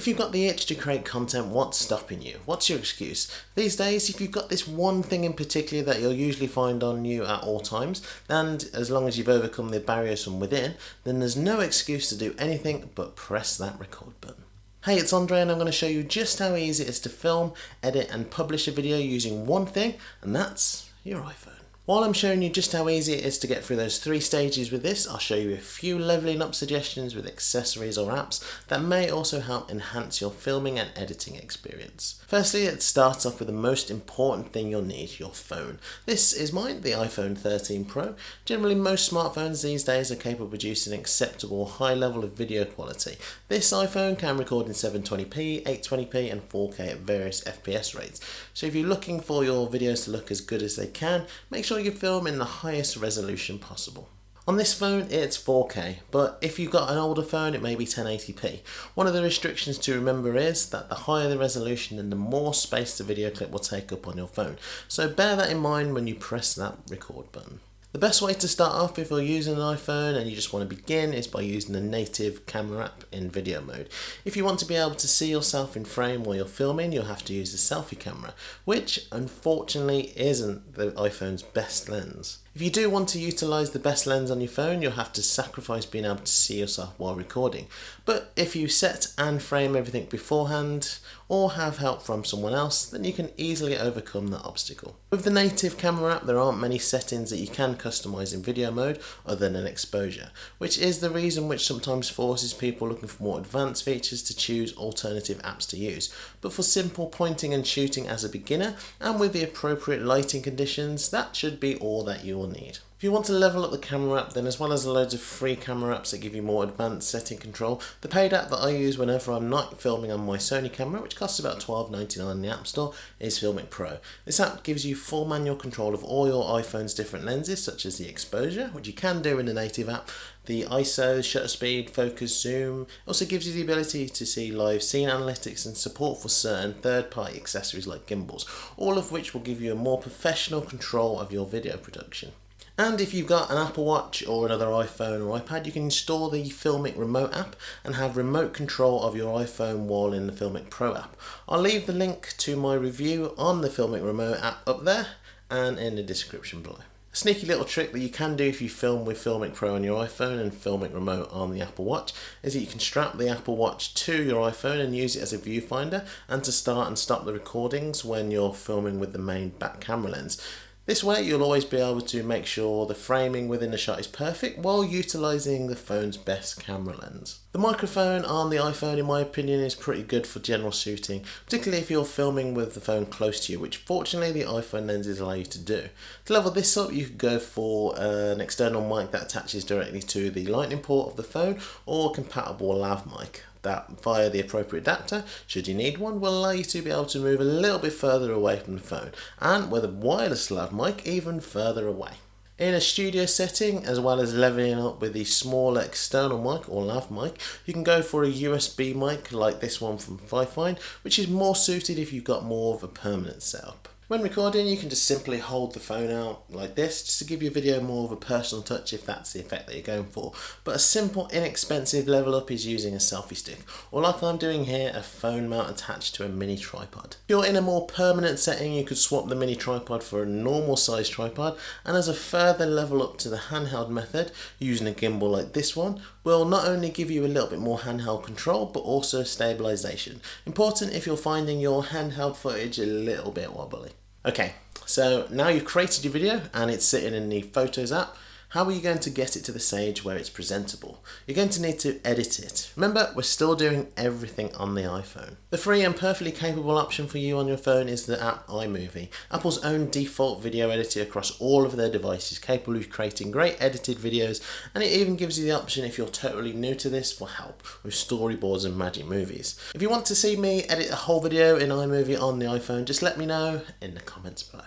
If you've got the itch to create content, what's stopping you? What's your excuse? These days, if you've got this one thing in particular that you'll usually find on you at all times, and as long as you've overcome the barriers from within, then there's no excuse to do anything but press that record button. Hey, it's Andre and I'm going to show you just how easy it is to film, edit and publish a video using one thing, and that's your iPhone. While I'm showing you just how easy it is to get through those three stages with this, I'll show you a few leveling up suggestions with accessories or apps that may also help enhance your filming and editing experience. Firstly, it starts off with the most important thing you'll need, your phone. This is mine, the iPhone 13 Pro. Generally, most smartphones these days are capable of producing an acceptable high level of video quality. This iPhone can record in 720p, 820p and 4K at various FPS rates. So if you're looking for your videos to look as good as they can, make sure you film in the highest resolution possible. On this phone it's 4K, but if you've got an older phone it may be 1080p. One of the restrictions to remember is that the higher the resolution then the more space the video clip will take up on your phone. So bear that in mind when you press that record button. The best way to start off if you're using an iPhone and you just want to begin is by using the native camera app in video mode. If you want to be able to see yourself in frame while you're filming, you'll have to use the selfie camera, which unfortunately isn't the iPhone's best lens. If you do want to utilise the best lens on your phone, you'll have to sacrifice being able to see yourself while recording. But if you set and frame everything beforehand, or have help from someone else, then you can easily overcome that obstacle. With the native camera app, there aren't many settings that you can customise in video mode other than an exposure, which is the reason which sometimes forces people looking for more advanced features to choose alternative apps to use. But for simple pointing and shooting as a beginner, and with the appropriate lighting conditions, that should be all that you will need. If you want to level up the camera app, then as well as loads of free camera apps that give you more advanced setting control, the paid app that I use whenever I'm not filming on my Sony camera, which costs about $12.99 in the App Store, is Filmic Pro. This app gives you full manual control of all your iPhone's different lenses, such as the exposure, which you can do in the native app, the ISO, shutter speed, focus, zoom. It also gives you the ability to see live scene analytics and support for certain third-party accessories like gimbals, all of which will give you a more professional control of your video production. And if you've got an Apple Watch or another iPhone or iPad, you can install the Filmic Remote app and have remote control of your iPhone while in the Filmic Pro app. I'll leave the link to my review on the Filmic Remote app up there and in the description below. A sneaky little trick that you can do if you film with Filmic Pro on your iPhone and Filmic Remote on the Apple Watch is that you can strap the Apple Watch to your iPhone and use it as a viewfinder and to start and stop the recordings when you're filming with the main back camera lens. This way you'll always be able to make sure the framing within the shot is perfect while utilising the phone's best camera lens. The microphone on the iPhone in my opinion is pretty good for general shooting, particularly if you're filming with the phone close to you, which fortunately the iPhone lenses allow you to do. To level this up you could go for an external mic that attaches directly to the lightning port of the phone or a compatible lav mic that via the appropriate adapter, should you need one, will allow you to be able to move a little bit further away from the phone and with a wireless lav mic even further away. In a studio setting, as well as leveling up with the smaller external mic or lav mic, you can go for a USB mic like this one from Fifine, which is more suited if you've got more of a permanent setup. When recording you can just simply hold the phone out like this just to give your video more of a personal touch if that's the effect that you're going for. But a simple inexpensive level up is using a selfie stick or like I'm doing here a phone mount attached to a mini tripod. If you're in a more permanent setting you could swap the mini tripod for a normal size tripod and as a further level up to the handheld method using a gimbal like this one will not only give you a little bit more handheld control but also stabilization. Important if you're finding your handheld footage a little bit wobbly. Okay, so now you've created your video and it's sitting in the Photos app. How are you going to get it to the stage where it's presentable? You're going to need to edit it. Remember, we're still doing everything on the iPhone. The free and perfectly capable option for you on your phone is the app iMovie, Apple's own default video editor across all of their devices, capable of creating great edited videos, and it even gives you the option if you're totally new to this for help with storyboards and magic movies. If you want to see me edit a whole video in iMovie on the iPhone, just let me know in the comments below.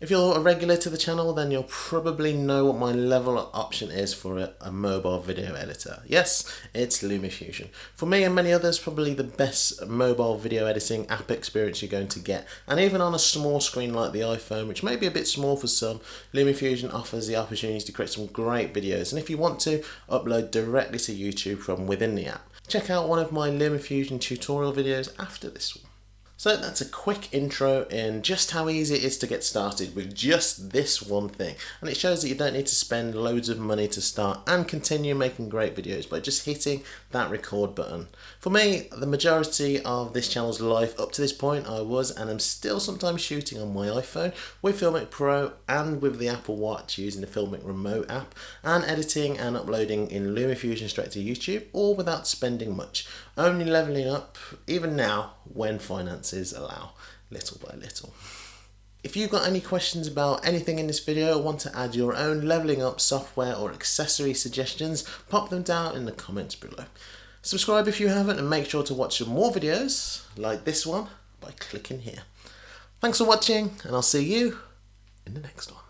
If you're a regular to the channel, then you'll probably know what my level option is for a, a, mobile video editor. Yes, it's LumaFusion. For me and many others, probably the best mobile video editing app experience you're going to get. And even on a small screen like the iPhone, which may be a bit small for some, LumaFusion offers the opportunity to create some great videos. And if you want to, upload directly to YouTube from within the app. check out one of my LumaFusion tutorial videos after this one. So that's a quick intro in just how easy it is to get started with just this one thing. And it shows that you don't need to spend loads of money to start and continue making great videos by just hitting that record button. For me, the majority of this channel's life up to this point I was and am still sometimes shooting on my iPhone with Filmic Pro and with the Apple Watch using the Filmic Remote app and editing and uploading in LumaFusion straight to YouTube all without spending much. Only leveling up, even now, when finances allow, little by little. If you've got any questions about anything in this video or want to add your own leveling up software or accessory suggestions, pop them down in the comments below. Subscribe if you haven't and make sure to watch some more videos like this one by clicking here. Thanks for watching and I'll see you in the next one.